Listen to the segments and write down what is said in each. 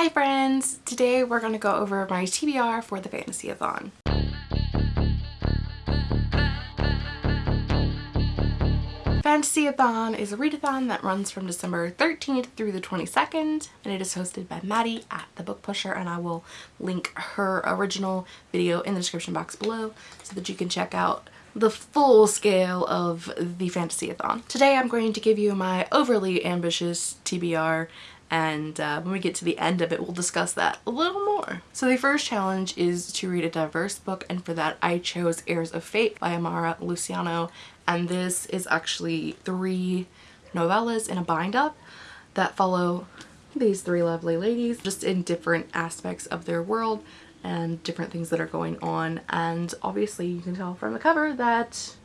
Hi friends! Today we're going to go over my TBR for the Fantasy-a-thon. Fantasy-a-thon is a readathon that runs from December 13th through the 22nd and it is hosted by Maddie at The Book Pusher and I will link her original video in the description box below so that you can check out the full scale of the Fantasy-a-thon. Today I'm going to give you my overly ambitious TBR and uh, when we get to the end of it we'll discuss that a little more. So the first challenge is to read a diverse book and for that I chose Heirs of Fate by Amara Luciano. And this is actually three novellas in a bind-up that follow these three lovely ladies just in different aspects of their world and different things that are going on. And obviously you can tell from the cover that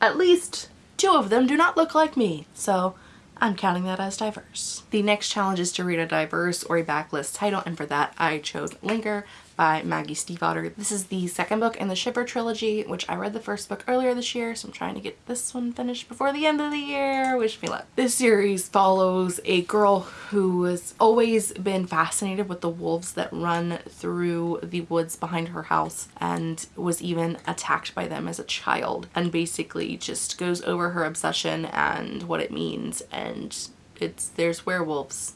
at least two of them do not look like me. So I'm counting that as diverse. The next challenge is to read a diverse or a backlist title and for that I chose Linger by Maggie Stiefvater. This is the second book in the Shiver trilogy which I read the first book earlier this year so I'm trying to get this one finished before the end of the year. Wish me luck. This series follows a girl who has always been fascinated with the wolves that run through the woods behind her house and was even attacked by them as a child and basically just goes over her obsession and what it means and it's there's werewolves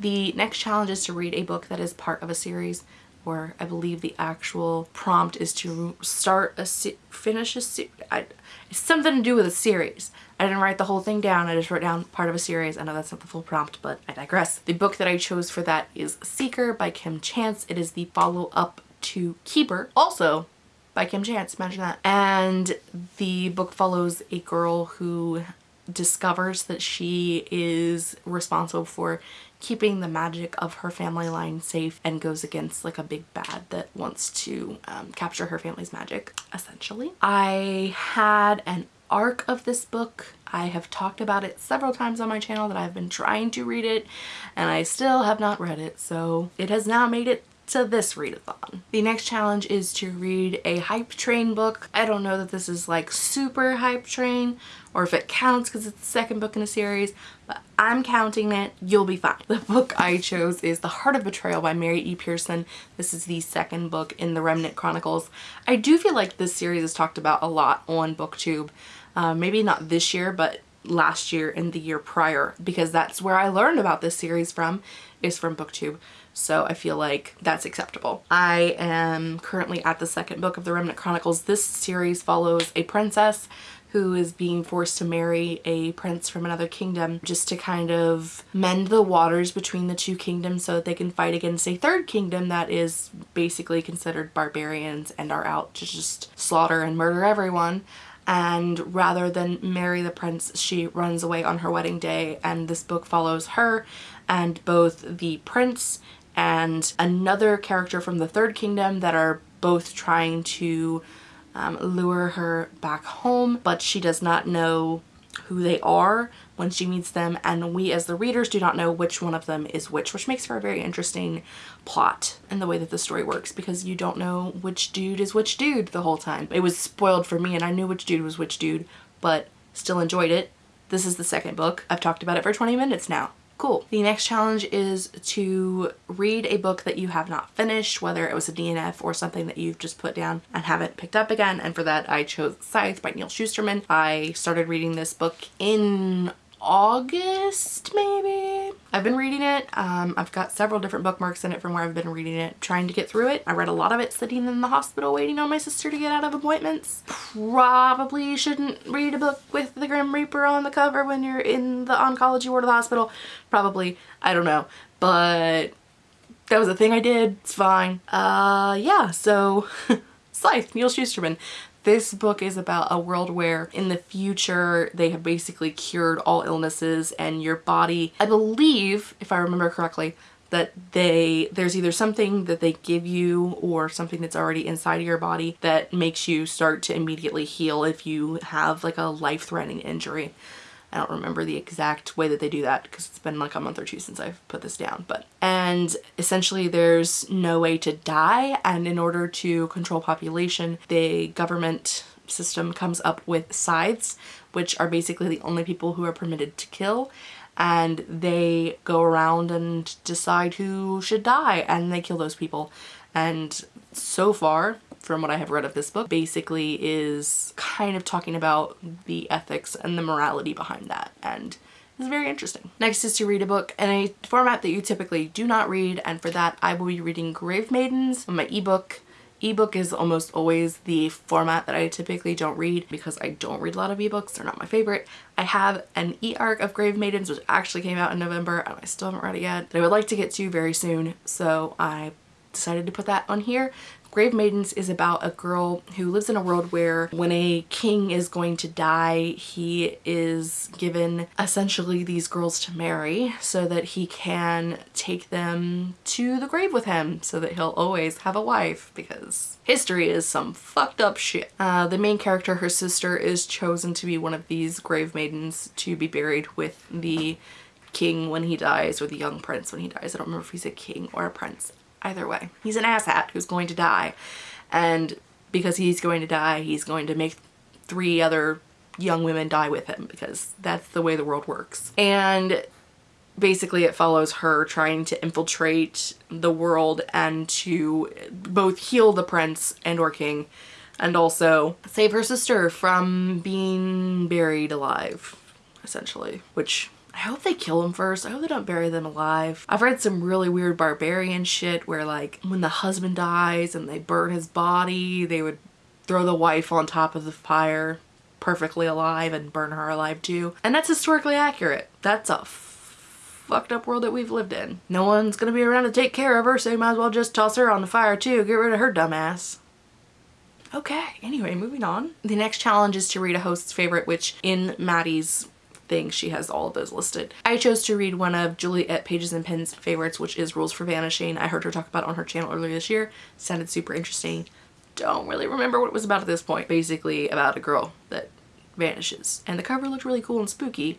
the next challenge is to read a book that is part of a series or I believe the actual prompt is to start a finish a se I, it's something to do with a series. I didn't write the whole thing down, I just wrote down part of a series. I know that's not the full prompt, but I digress. The book that I chose for that is Seeker by Kim Chance. It is the follow-up to Keeper, also by Kim Chance, imagine that. And the book follows a girl who discovers that she is responsible for keeping the magic of her family line safe and goes against like a big bad that wants to um, capture her family's magic essentially. I had an arc of this book. I have talked about it several times on my channel that I've been trying to read it and I still have not read it so it has now made it to this readathon. The next challenge is to read a hype train book. I don't know that this is like super hype train or if it counts because it's the second book in a series, but I'm counting it. You'll be fine. The book I chose is The Heart of Betrayal by Mary E. Pearson. This is the second book in the Remnant Chronicles. I do feel like this series is talked about a lot on BookTube. Uh, maybe not this year, but last year and the year prior because that's where I learned about this series from is from booktube so I feel like that's acceptable. I am currently at the second book of the Remnant Chronicles. This series follows a princess who is being forced to marry a prince from another kingdom just to kind of mend the waters between the two kingdoms so that they can fight against a third kingdom that is basically considered barbarians and are out to just slaughter and murder everyone and rather than marry the prince she runs away on her wedding day and this book follows her and both the prince and another character from the third kingdom that are both trying to um, lure her back home but she does not know who they are when she meets them and we as the readers do not know which one of them is which which makes for a very interesting plot in the way that the story works because you don't know which dude is which dude the whole time. It was spoiled for me and I knew which dude was which dude but still enjoyed it. This is the second book. I've talked about it for 20 minutes now. Cool. The next challenge is to read a book that you have not finished, whether it was a DNF or something that you've just put down and haven't picked up again. And for that, I chose Scythe by Neal Shusterman. I started reading this book in August maybe. I've been reading it. Um, I've got several different bookmarks in it from where I've been reading it, trying to get through it. I read a lot of it sitting in the hospital waiting on my sister to get out of appointments. Probably shouldn't read a book with the Grim Reaper on the cover when you're in the oncology ward of the hospital. Probably. I don't know. But that was a thing I did. It's fine. Uh, yeah, so Scythe, Neal Shusterman. This book is about a world where in the future they have basically cured all illnesses and your body, I believe, if I remember correctly, that they there's either something that they give you or something that's already inside of your body that makes you start to immediately heal if you have like a life-threatening injury. I don't remember the exact way that they do that because it's been like a month or two since I've put this down but and essentially there's no way to die and in order to control population the government system comes up with scythes which are basically the only people who are permitted to kill and they go around and decide who should die and they kill those people. And so far, from what I have read of this book, basically is kind of talking about the ethics and the morality behind that. And it's very interesting. Next is to read a book in a format that you typically do not read and for that I will be reading Grave Maidens on my ebook. Ebook is almost always the format that I typically don't read because I don't read a lot of ebooks. They're not my favorite. I have an e-arc of Grave Maidens which actually came out in November and I still haven't read it yet that I would like to get to very soon so I decided to put that on here. Grave Maidens is about a girl who lives in a world where when a king is going to die, he is given essentially these girls to marry so that he can take them to the grave with him so that he'll always have a wife because history is some fucked up shit. Uh, the main character, her sister, is chosen to be one of these grave maidens to be buried with the king when he dies or the young prince when he dies. I don't remember if he's a king or a prince. Either way, he's an asshat who's going to die. And because he's going to die, he's going to make three other young women die with him because that's the way the world works. And basically it follows her trying to infiltrate the world and to both heal the prince and or king and also save her sister from being buried alive essentially which I hope they kill them first. I hope they don't bury them alive. I've read some really weird barbarian shit where like when the husband dies and they burn his body, they would throw the wife on top of the fire perfectly alive and burn her alive too. And that's historically accurate. That's a fucked up world that we've lived in. No one's gonna be around to take care of her, so you might as well just toss her on the fire too. Get rid of her dumbass. Okay, anyway, moving on. The next challenge is to read a host's favorite, which in Maddie's thing she has all of those listed. I chose to read one of Juliet Pages and Pens favorites which is Rules for Vanishing. I heard her talk about on her channel earlier this year. Sounded super interesting. Don't really remember what it was about at this point. Basically about a girl that vanishes and the cover looked really cool and spooky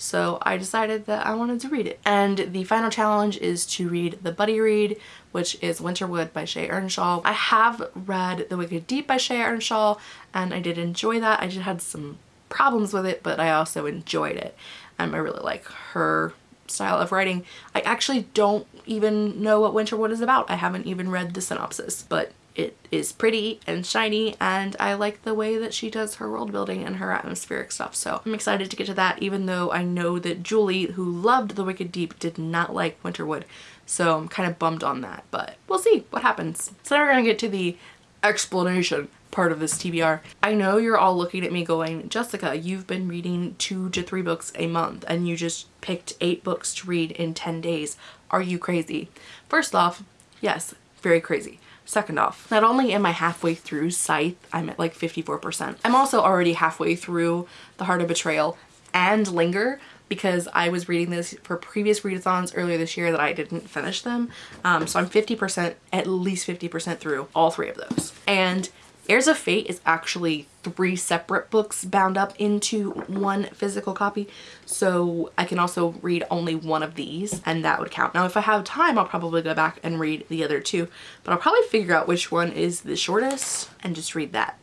so I decided that I wanted to read it. And the final challenge is to read the buddy read, which is Winterwood by Shea Ernshaw. I have read The Wicked Deep by Shea Ernshaw and I did enjoy that. I just had some problems with it, but I also enjoyed it. Um, I really like her style of writing. I actually don't even know what Winterwood is about. I haven't even read the synopsis, but it is pretty and shiny and I like the way that she does her world building and her atmospheric stuff. So I'm excited to get to that even though I know that Julie, who loved The Wicked Deep, did not like Winterwood. So I'm kind of bummed on that, but we'll see what happens. So now we're gonna get to the explanation part of this TBR. I know you're all looking at me going, Jessica, you've been reading two to three books a month and you just picked eight books to read in 10 days. Are you crazy? First off, yes, very crazy. Second off, not only am I halfway through Scythe, I'm at like 54%. I'm also already halfway through The Heart of Betrayal and Linger because I was reading this for previous readathons earlier this year that I didn't finish them. Um, so I'm 50%, at least 50% through all three of those. And Heirs of Fate is actually three separate books bound up into one physical copy so I can also read only one of these and that would count. Now if I have time I'll probably go back and read the other two but I'll probably figure out which one is the shortest and just read that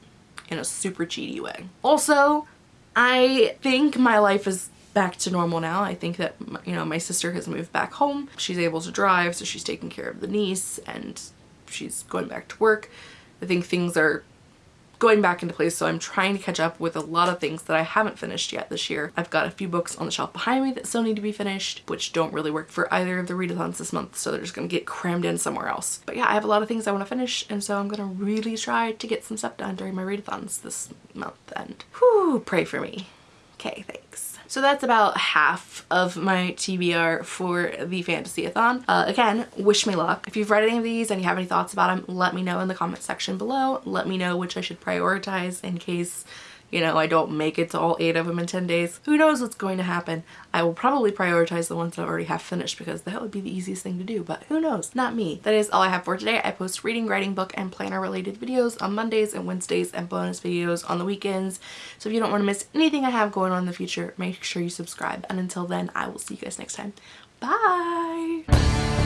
in a super cheaty way. Also I think my life is back to normal now. I think that, you know, my sister has moved back home. She's able to drive, so she's taking care of the niece and she's going back to work. I think things are going back into place so I'm trying to catch up with a lot of things that I haven't finished yet this year. I've got a few books on the shelf behind me that still need to be finished which don't really work for either of the readathons this month so they're just gonna get crammed in somewhere else. But yeah I have a lot of things I want to finish and so I'm gonna really try to get some stuff done during my readathons this month and whew pray for me. Okay thanks. So that's about half of my TBR for the Fantasy-a-thon. Uh, again, wish me luck. If you've read any of these and you have any thoughts about them, let me know in the comment section below. Let me know which I should prioritize in case you know, I don't make it to all eight of them in 10 days. Who knows what's going to happen. I will probably prioritize the ones that I already have finished because that would be the easiest thing to do, but who knows? Not me. That is all I have for today. I post reading, writing, book, and planner related videos on Mondays and Wednesdays and bonus videos on the weekends. So if you don't want to miss anything I have going on in the future, make sure you subscribe. And until then, I will see you guys next time. Bye!